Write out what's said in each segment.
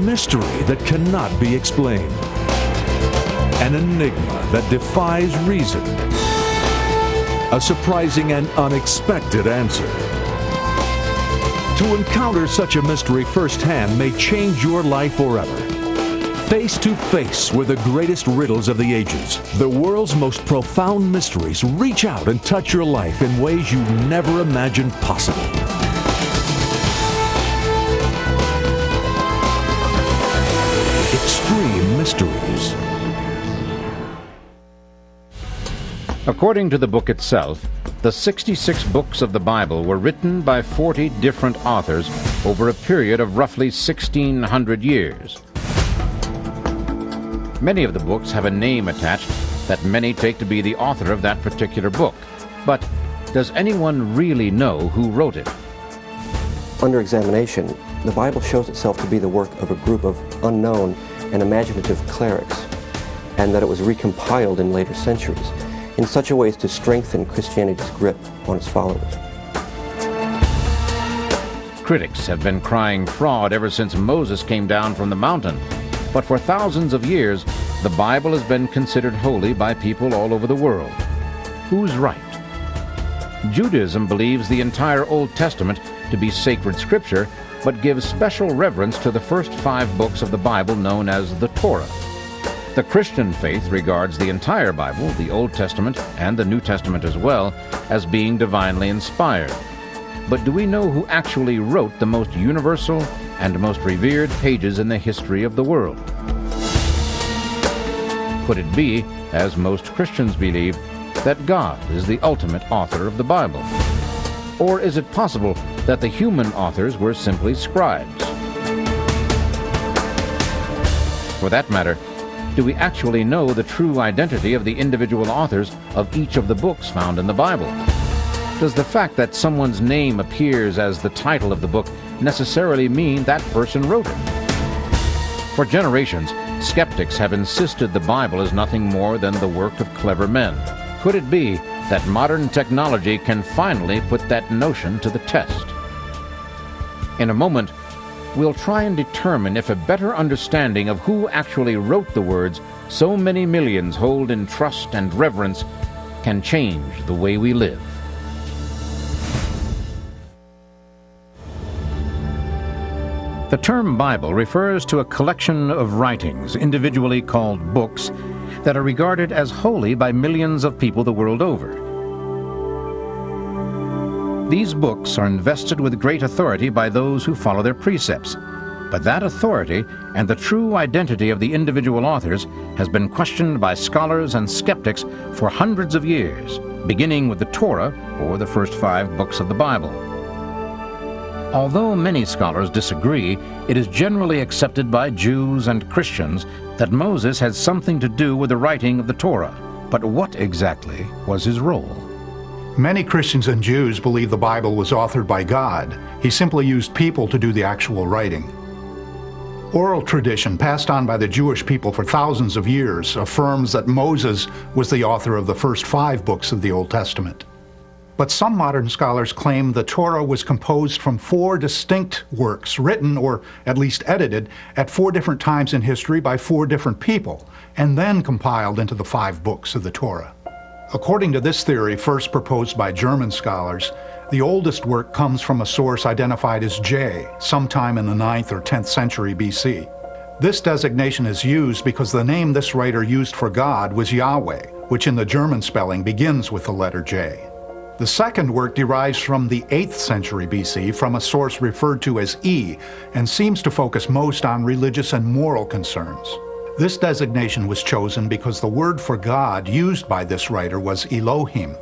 mystery that cannot be explained. An enigma that defies reason. A surprising and unexpected answer. To encounter such a mystery firsthand may change your life forever. Face to face with the greatest riddles of the ages, the world's most profound mysteries reach out and touch your life in ways you never imagined possible. Mysteries. According to the book itself, the 66 books of the Bible were written by 40 different authors over a period of roughly 1600 years. Many of the books have a name attached that many take to be the author of that particular book. But does anyone really know who wrote it? Under examination, the Bible shows itself to be the work of a group of unknown and imaginative clerics, and that it was recompiled in later centuries in such a way as to strengthen Christianity's grip on its followers. Critics have been crying fraud ever since Moses came down from the mountain. But for thousands of years, the Bible has been considered holy by people all over the world. Who's right? Judaism believes the entire Old Testament to be sacred scripture, but gives special reverence to the first five books of the Bible known as the Torah. The Christian faith regards the entire Bible, the Old Testament and the New Testament as well, as being divinely inspired. But do we know who actually wrote the most universal and most revered pages in the history of the world? Could it be, as most Christians believe, that God is the ultimate author of the Bible? Or is it possible that the human authors were simply scribes? For that matter, do we actually know the true identity of the individual authors of each of the books found in the Bible? Does the fact that someone's name appears as the title of the book necessarily mean that person wrote it? For generations, skeptics have insisted the Bible is nothing more than the work of clever men. Could it be that modern technology can finally put that notion to the test? In a moment, we'll try and determine if a better understanding of who actually wrote the words so many millions hold in trust and reverence can change the way we live. The term Bible refers to a collection of writings, individually called books, that are regarded as holy by millions of people the world over. These books are invested with great authority by those who follow their precepts, but that authority and the true identity of the individual authors has been questioned by scholars and skeptics for hundreds of years, beginning with the Torah, or the first five books of the Bible. Although many scholars disagree, it is generally accepted by Jews and Christians that Moses had something to do with the writing of the Torah. But what exactly was his role? Many Christians and Jews believe the Bible was authored by God. He simply used people to do the actual writing. Oral tradition passed on by the Jewish people for thousands of years affirms that Moses was the author of the first five books of the Old Testament. But some modern scholars claim the Torah was composed from four distinct works, written or at least edited at four different times in history by four different people, and then compiled into the five books of the Torah. According to this theory, first proposed by German scholars, the oldest work comes from a source identified as J, sometime in the 9th or 10th century BC. This designation is used because the name this writer used for God was Yahweh, which in the German spelling begins with the letter J. The second work derives from the 8th century BC from a source referred to as E and seems to focus most on religious and moral concerns. This designation was chosen because the word for God used by this writer was Elohim.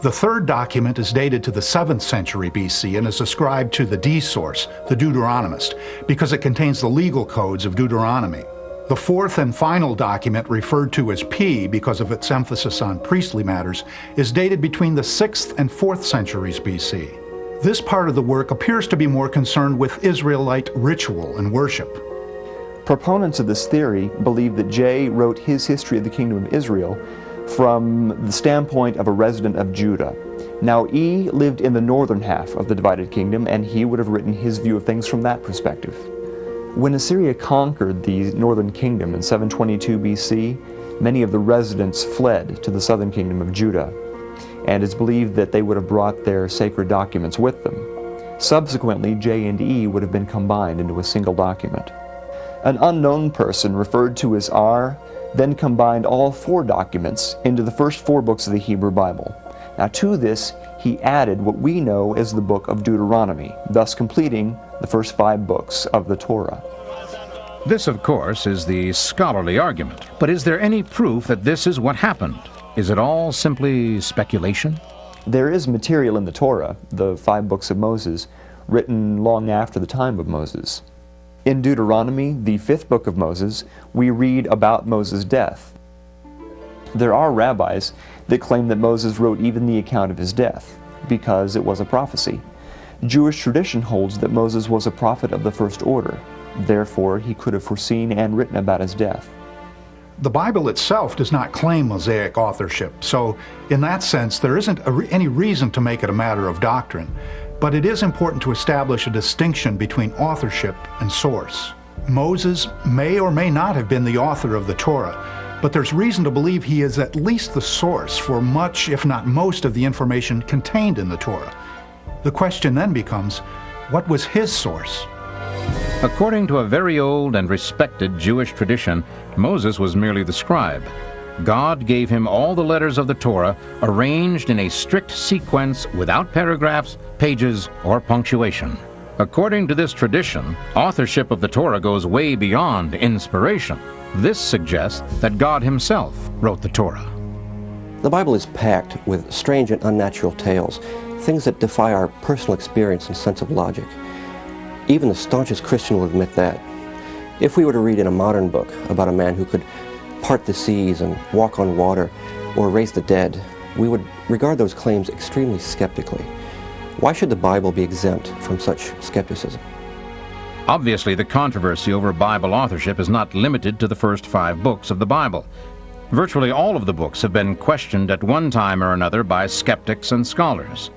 The third document is dated to the 7th century BC and is ascribed to the D source, the Deuteronomist, because it contains the legal codes of Deuteronomy. The fourth and final document, referred to as P because of its emphasis on priestly matters, is dated between the 6th and 4th centuries BC. This part of the work appears to be more concerned with Israelite ritual and worship. Proponents of this theory believe that J wrote his history of the Kingdom of Israel from the standpoint of a resident of Judah. Now E lived in the northern half of the divided kingdom and he would have written his view of things from that perspective. When Assyria conquered the northern kingdom in 722 BC, many of the residents fled to the southern kingdom of Judah, and it's believed that they would have brought their sacred documents with them. Subsequently, J and E would have been combined into a single document. An unknown person, referred to as R, then combined all four documents into the first four books of the Hebrew Bible. Now, to this, he added what we know as the book of Deuteronomy, thus completing the first five books of the Torah. This, of course, is the scholarly argument. But is there any proof that this is what happened? Is it all simply speculation? There is material in the Torah, the five books of Moses, written long after the time of Moses. In Deuteronomy, the fifth book of Moses, we read about Moses' death. There are rabbis that claim that Moses wrote even the account of his death, because it was a prophecy. Jewish tradition holds that Moses was a prophet of the first order, therefore he could have foreseen and written about his death. The Bible itself does not claim Mosaic authorship, so in that sense there isn't re any reason to make it a matter of doctrine. But it is important to establish a distinction between authorship and source. Moses may or may not have been the author of the Torah, but there's reason to believe he is at least the source for much, if not most, of the information contained in the Torah. The question then becomes, what was his source? According to a very old and respected Jewish tradition, Moses was merely the scribe. God gave him all the letters of the Torah arranged in a strict sequence without paragraphs, pages, or punctuation. According to this tradition, authorship of the Torah goes way beyond inspiration. This suggests that God himself wrote the Torah. The Bible is packed with strange and unnatural tales, things that defy our personal experience and sense of logic. Even the staunchest Christian will admit that. If we were to read in a modern book about a man who could part the seas and walk on water or raise the dead, we would regard those claims extremely skeptically. Why should the Bible be exempt from such skepticism? Obviously, the controversy over Bible authorship is not limited to the first five books of the Bible. Virtually all of the books have been questioned at one time or another by skeptics and scholars.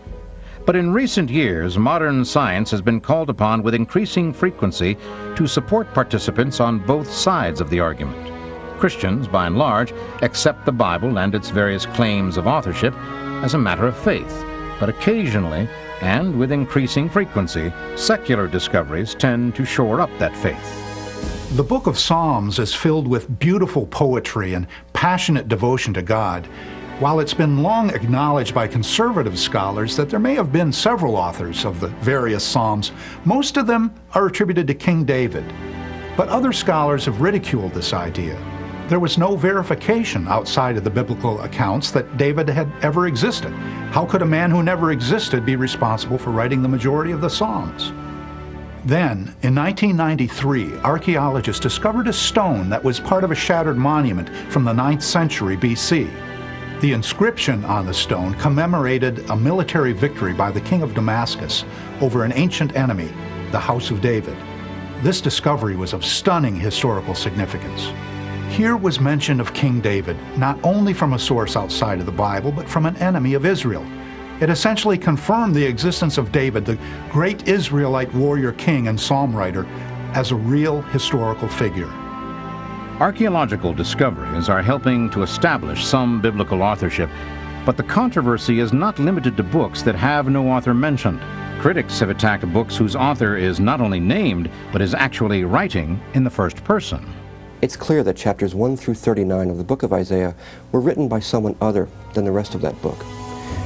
But in recent years, modern science has been called upon with increasing frequency to support participants on both sides of the argument. Christians, by and large, accept the Bible and its various claims of authorship as a matter of faith, but occasionally, and with increasing frequency, secular discoveries tend to shore up that faith. The book of Psalms is filled with beautiful poetry and passionate devotion to God. While it's been long acknowledged by conservative scholars that there may have been several authors of the various Psalms, most of them are attributed to King David. But other scholars have ridiculed this idea. There was no verification outside of the biblical accounts that David had ever existed. How could a man who never existed be responsible for writing the majority of the Psalms? Then, in 1993, archaeologists discovered a stone that was part of a shattered monument from the 9th century BC. The inscription on the stone commemorated a military victory by the king of Damascus over an ancient enemy, the House of David. This discovery was of stunning historical significance. Here was mention of King David, not only from a source outside of the Bible, but from an enemy of Israel. It essentially confirmed the existence of David, the great Israelite warrior king and psalm writer, as a real historical figure. Archaeological discoveries are helping to establish some biblical authorship, but the controversy is not limited to books that have no author mentioned. Critics have attacked books whose author is not only named, but is actually writing in the first person. It's clear that chapters 1 through 39 of the book of Isaiah were written by someone other than the rest of that book.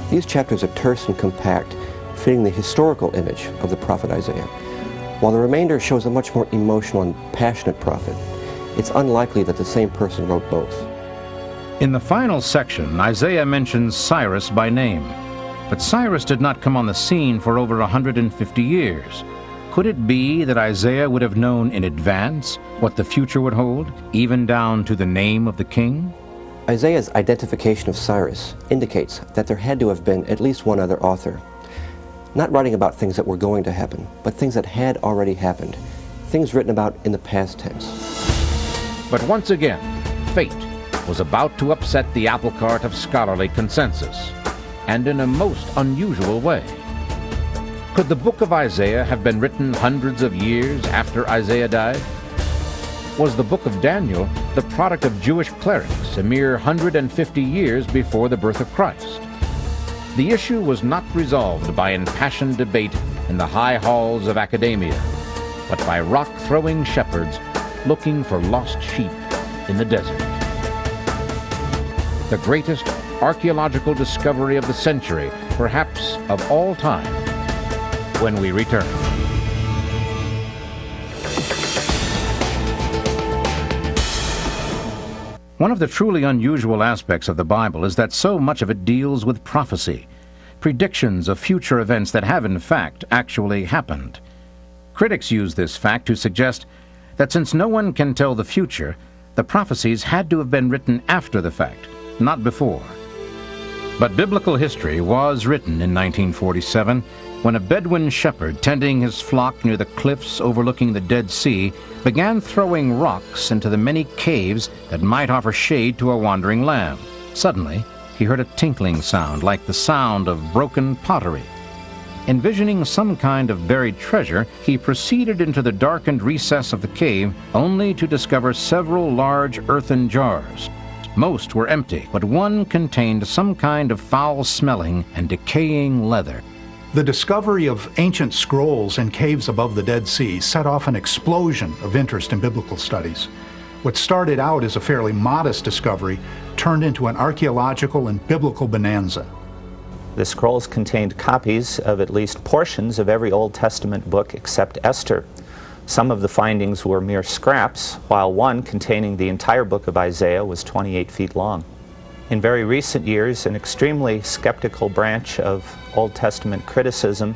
These chapters are terse and compact, fitting the historical image of the prophet Isaiah, while the remainder shows a much more emotional and passionate prophet. It's unlikely that the same person wrote both. In the final section, Isaiah mentions Cyrus by name. But Cyrus did not come on the scene for over 150 years. Could it be that Isaiah would have known in advance what the future would hold, even down to the name of the king? Isaiah's identification of Cyrus indicates that there had to have been at least one other author. Not writing about things that were going to happen, but things that had already happened, things written about in the past tense. But once again, fate was about to upset the apple cart of scholarly consensus, and in a most unusual way. Could the book of Isaiah have been written hundreds of years after Isaiah died? Was the book of Daniel the product of Jewish clerics a mere 150 years before the birth of Christ? The issue was not resolved by impassioned debate in the high halls of academia, but by rock-throwing shepherds looking for lost sheep in the desert. The greatest archaeological discovery of the century, perhaps of all time, when we return. One of the truly unusual aspects of the Bible is that so much of it deals with prophecy, predictions of future events that have in fact actually happened. Critics use this fact to suggest that since no one can tell the future, the prophecies had to have been written after the fact, not before. But biblical history was written in 1947 when a Bedouin shepherd tending his flock near the cliffs overlooking the Dead Sea began throwing rocks into the many caves that might offer shade to a wandering lamb. Suddenly, he heard a tinkling sound like the sound of broken pottery. Envisioning some kind of buried treasure, he proceeded into the darkened recess of the cave only to discover several large earthen jars. Most were empty, but one contained some kind of foul-smelling and decaying leather. The discovery of ancient scrolls in caves above the Dead Sea set off an explosion of interest in biblical studies. What started out as a fairly modest discovery turned into an archaeological and biblical bonanza. The scrolls contained copies of at least portions of every Old Testament book except Esther. Some of the findings were mere scraps, while one containing the entire book of Isaiah was 28 feet long. In very recent years, an extremely skeptical branch of Old Testament criticism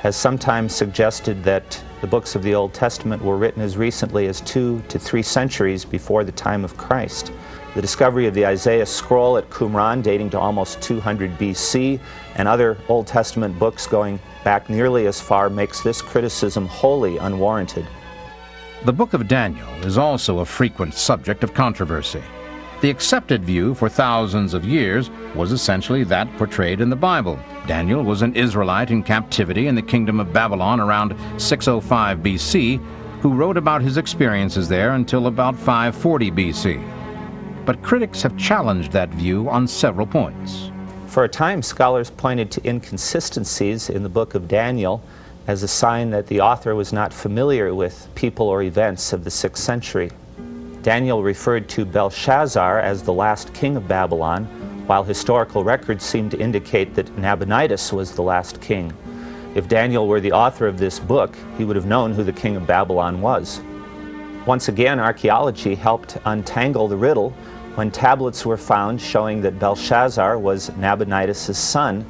has sometimes suggested that the books of the Old Testament were written as recently as two to three centuries before the time of Christ. The discovery of the Isaiah scroll at Qumran dating to almost 200 BC and other Old Testament books going back nearly as far makes this criticism wholly unwarranted. The book of Daniel is also a frequent subject of controversy. The accepted view for thousands of years was essentially that portrayed in the Bible. Daniel was an Israelite in captivity in the kingdom of Babylon around 605 BC, who wrote about his experiences there until about 540 BC. But critics have challenged that view on several points. For a time, scholars pointed to inconsistencies in the book of Daniel as a sign that the author was not familiar with people or events of the 6th century. Daniel referred to Belshazzar as the last king of Babylon, while historical records seem to indicate that Nabonidus was the last king. If Daniel were the author of this book, he would have known who the king of Babylon was. Once again, archaeology helped untangle the riddle when tablets were found showing that Belshazzar was Nabonidus' son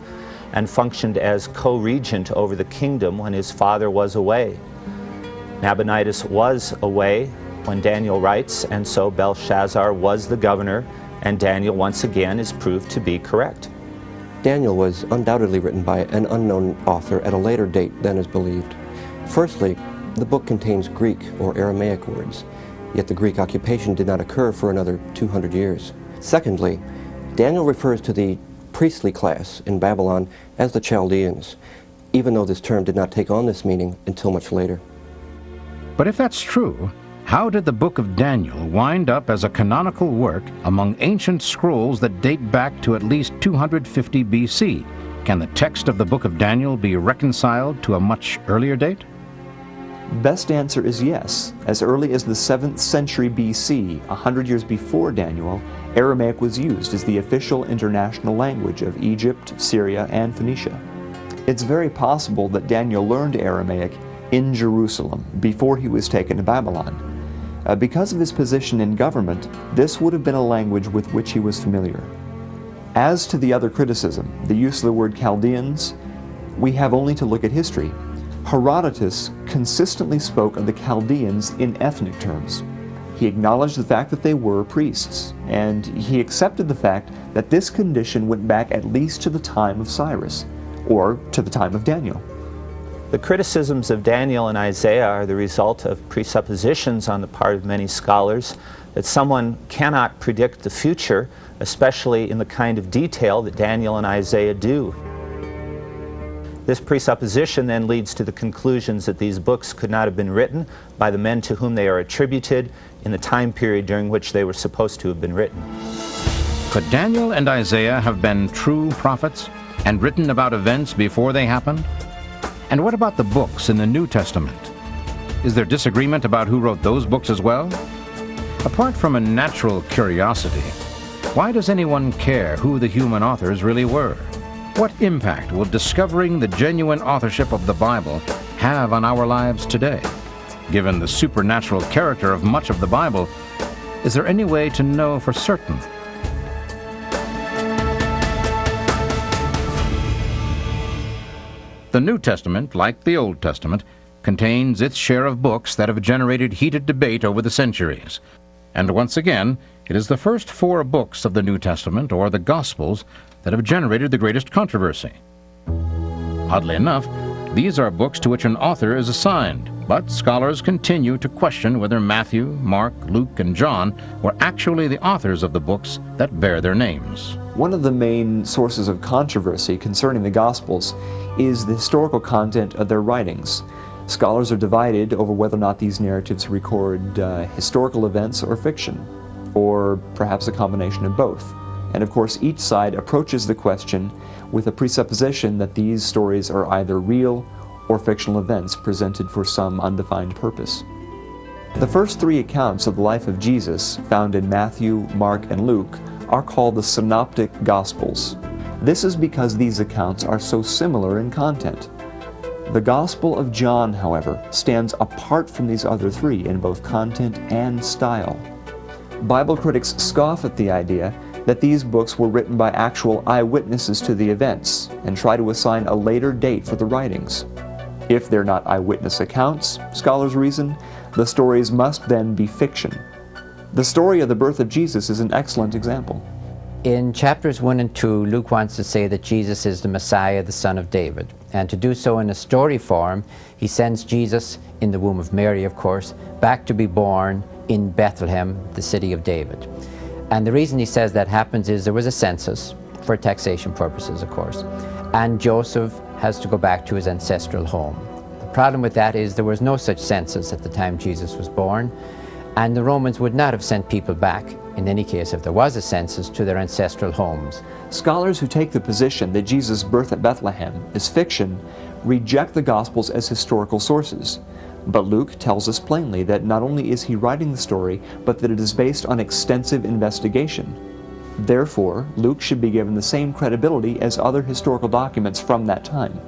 and functioned as co-regent over the kingdom when his father was away. Nabonidus was away when Daniel writes, and so Belshazzar was the governor, and Daniel once again is proved to be correct. Daniel was undoubtedly written by an unknown author at a later date than is believed. Firstly, the book contains Greek or Aramaic words, yet the Greek occupation did not occur for another 200 years. Secondly, Daniel refers to the priestly class in Babylon as the Chaldeans, even though this term did not take on this meaning until much later. But if that's true, how did the book of Daniel wind up as a canonical work among ancient scrolls that date back to at least 250 BC? Can the text of the book of Daniel be reconciled to a much earlier date? Best answer is yes. As early as the 7th century BC, a hundred years before Daniel, Aramaic was used as the official international language of Egypt, Syria, and Phoenicia. It's very possible that Daniel learned Aramaic in Jerusalem before he was taken to Babylon. Uh, because of his position in government, this would have been a language with which he was familiar. As to the other criticism, the use of the word Chaldeans, we have only to look at history. Herodotus consistently spoke of the Chaldeans in ethnic terms. He acknowledged the fact that they were priests, and he accepted the fact that this condition went back at least to the time of Cyrus, or to the time of Daniel. The criticisms of Daniel and Isaiah are the result of presuppositions on the part of many scholars that someone cannot predict the future, especially in the kind of detail that Daniel and Isaiah do. This presupposition then leads to the conclusions that these books could not have been written by the men to whom they are attributed in the time period during which they were supposed to have been written. Could Daniel and Isaiah have been true prophets and written about events before they happened? And what about the books in the New Testament? Is there disagreement about who wrote those books as well? Apart from a natural curiosity, why does anyone care who the human authors really were? What impact will discovering the genuine authorship of the Bible have on our lives today? Given the supernatural character of much of the Bible, is there any way to know for certain? The New Testament, like the Old Testament, contains its share of books that have generated heated debate over the centuries. And once again, it is the first four books of the New Testament, or the Gospels, that have generated the greatest controversy. Oddly enough, these are books to which an author is assigned, but scholars continue to question whether Matthew, Mark, Luke, and John were actually the authors of the books that bear their names. One of the main sources of controversy concerning the Gospels is the historical content of their writings. Scholars are divided over whether or not these narratives record uh, historical events or fiction, or perhaps a combination of both. And of course, each side approaches the question with a presupposition that these stories are either real or fictional events presented for some undefined purpose. The first three accounts of the life of Jesus, found in Matthew, Mark, and Luke, are called the Synoptic Gospels. This is because these accounts are so similar in content. The Gospel of John, however, stands apart from these other three in both content and style. Bible critics scoff at the idea that these books were written by actual eyewitnesses to the events and try to assign a later date for the writings. If they're not eyewitness accounts, scholars reason, the stories must then be fiction. The story of the birth of Jesus is an excellent example. In chapters 1 and 2, Luke wants to say that Jesus is the Messiah, the Son of David. And to do so in a story form, he sends Jesus, in the womb of Mary, of course, back to be born in Bethlehem, the city of David. And the reason he says that happens is there was a census, for taxation purposes, of course, and Joseph has to go back to his ancestral home. The problem with that is there was no such census at the time Jesus was born, and the Romans would not have sent people back, in any case if there was a census, to their ancestral homes. Scholars who take the position that Jesus' birth at Bethlehem is fiction reject the Gospels as historical sources. But Luke tells us plainly that not only is he writing the story, but that it is based on extensive investigation. Therefore, Luke should be given the same credibility as other historical documents from that time.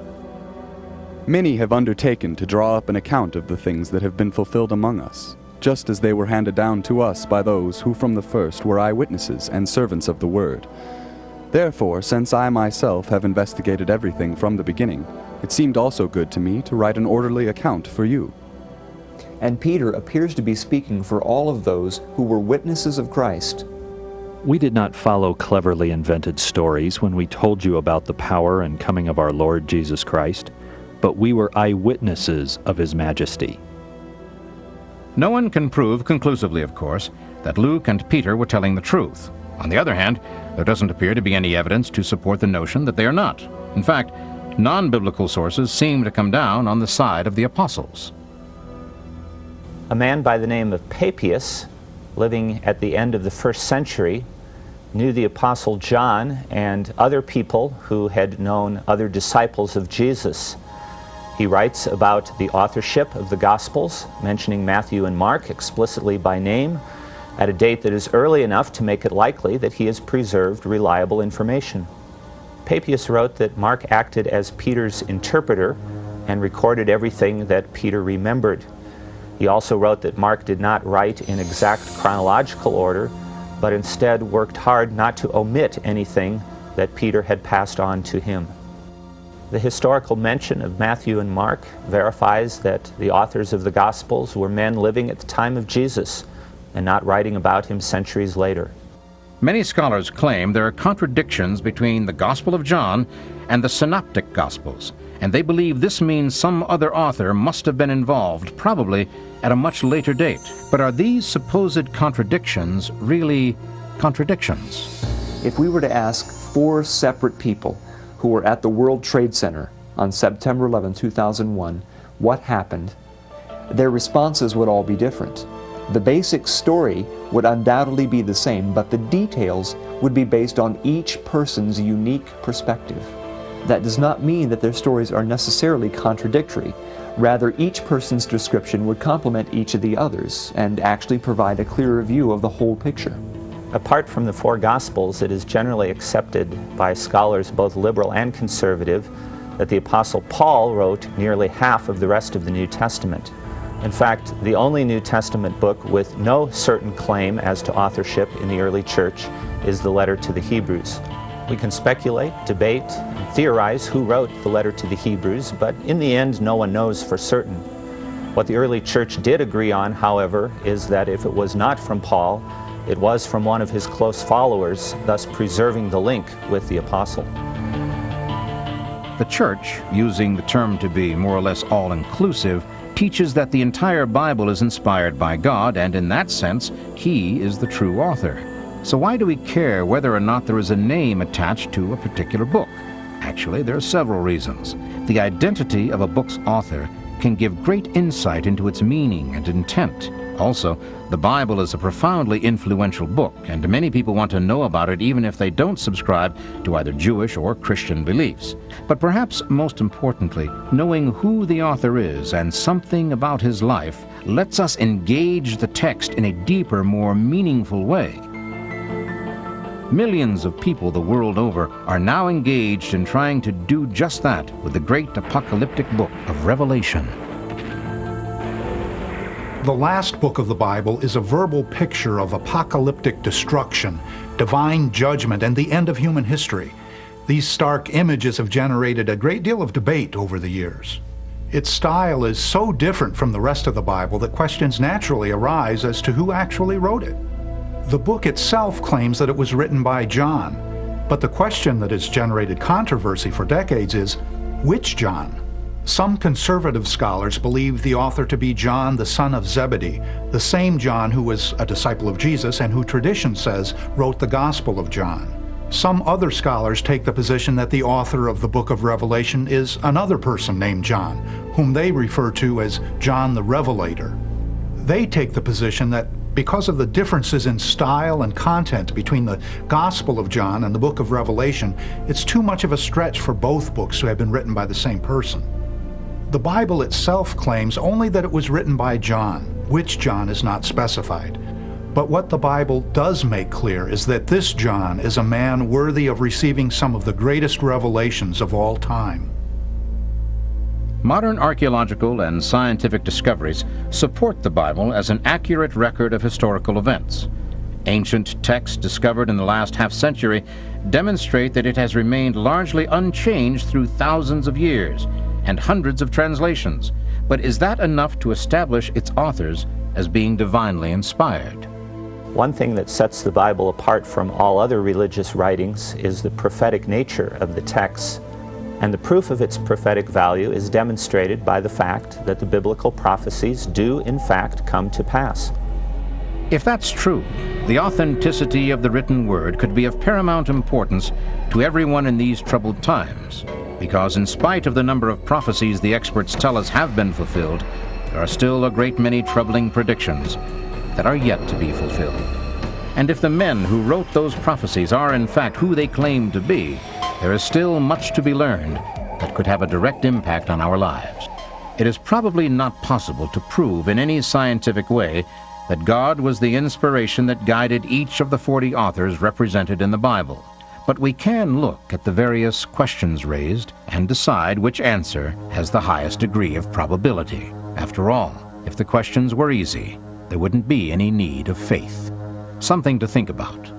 Many have undertaken to draw up an account of the things that have been fulfilled among us, just as they were handed down to us by those who from the first were eyewitnesses and servants of the word. Therefore, since I myself have investigated everything from the beginning, it seemed also good to me to write an orderly account for you and Peter appears to be speaking for all of those who were witnesses of Christ. We did not follow cleverly invented stories when we told you about the power and coming of our Lord Jesus Christ, but we were eyewitnesses of His majesty. No one can prove conclusively, of course, that Luke and Peter were telling the truth. On the other hand, there doesn't appear to be any evidence to support the notion that they are not. In fact, non biblical sources seem to come down on the side of the apostles a man by the name of Papias, living at the end of the first century, knew the Apostle John and other people who had known other disciples of Jesus. He writes about the authorship of the Gospels, mentioning Matthew and Mark explicitly by name, at a date that is early enough to make it likely that he has preserved reliable information. Papias wrote that Mark acted as Peter's interpreter and recorded everything that Peter remembered. He also wrote that Mark did not write in exact chronological order, but instead worked hard not to omit anything that Peter had passed on to him. The historical mention of Matthew and Mark verifies that the authors of the Gospels were men living at the time of Jesus and not writing about him centuries later. Many scholars claim there are contradictions between the Gospel of John and the Synoptic Gospels, and they believe this means some other author must have been involved, probably at a much later date. But are these supposed contradictions really contradictions? If we were to ask four separate people who were at the World Trade Center on September 11, 2001, what happened, their responses would all be different. The basic story would undoubtedly be the same, but the details would be based on each person's unique perspective. That does not mean that their stories are necessarily contradictory. Rather, each person's description would complement each of the others and actually provide a clearer view of the whole picture. Apart from the four Gospels, it is generally accepted by scholars both liberal and conservative that the Apostle Paul wrote nearly half of the rest of the New Testament. In fact, the only New Testament book with no certain claim as to authorship in the early church is the letter to the Hebrews. We can speculate, debate, theorize who wrote the letter to the Hebrews, but in the end, no one knows for certain. What the early church did agree on, however, is that if it was not from Paul, it was from one of his close followers, thus preserving the link with the apostle. The church, using the term to be more or less all-inclusive, teaches that the entire Bible is inspired by God, and in that sense, He is the true author. So why do we care whether or not there is a name attached to a particular book? Actually, there are several reasons. The identity of a book's author can give great insight into its meaning and intent. Also, the Bible is a profoundly influential book, and many people want to know about it even if they don't subscribe to either Jewish or Christian beliefs. But perhaps most importantly, knowing who the author is and something about his life lets us engage the text in a deeper, more meaningful way. Millions of people the world over are now engaged in trying to do just that with the great apocalyptic book of Revelation. The last book of the Bible is a verbal picture of apocalyptic destruction, divine judgment, and the end of human history. These stark images have generated a great deal of debate over the years. Its style is so different from the rest of the Bible that questions naturally arise as to who actually wrote it. The book itself claims that it was written by John, but the question that has generated controversy for decades is, which John? Some conservative scholars believe the author to be John, the son of Zebedee, the same John who was a disciple of Jesus and who tradition says wrote the Gospel of John. Some other scholars take the position that the author of the book of Revelation is another person named John, whom they refer to as John the Revelator. They take the position that because of the differences in style and content between the Gospel of John and the book of Revelation, it's too much of a stretch for both books to have been written by the same person. The Bible itself claims only that it was written by John, which John is not specified. But what the Bible does make clear is that this John is a man worthy of receiving some of the greatest revelations of all time. Modern archaeological and scientific discoveries support the Bible as an accurate record of historical events. Ancient texts discovered in the last half century demonstrate that it has remained largely unchanged through thousands of years and hundreds of translations. But is that enough to establish its authors as being divinely inspired? One thing that sets the Bible apart from all other religious writings is the prophetic nature of the texts. And the proof of its prophetic value is demonstrated by the fact that the biblical prophecies do in fact come to pass. If that's true, the authenticity of the written word could be of paramount importance to everyone in these troubled times because in spite of the number of prophecies the experts tell us have been fulfilled, there are still a great many troubling predictions that are yet to be fulfilled. And if the men who wrote those prophecies are in fact who they claim to be, there is still much to be learned that could have a direct impact on our lives. It is probably not possible to prove in any scientific way that God was the inspiration that guided each of the 40 authors represented in the Bible. But we can look at the various questions raised and decide which answer has the highest degree of probability. After all, if the questions were easy, there wouldn't be any need of faith. Something to think about.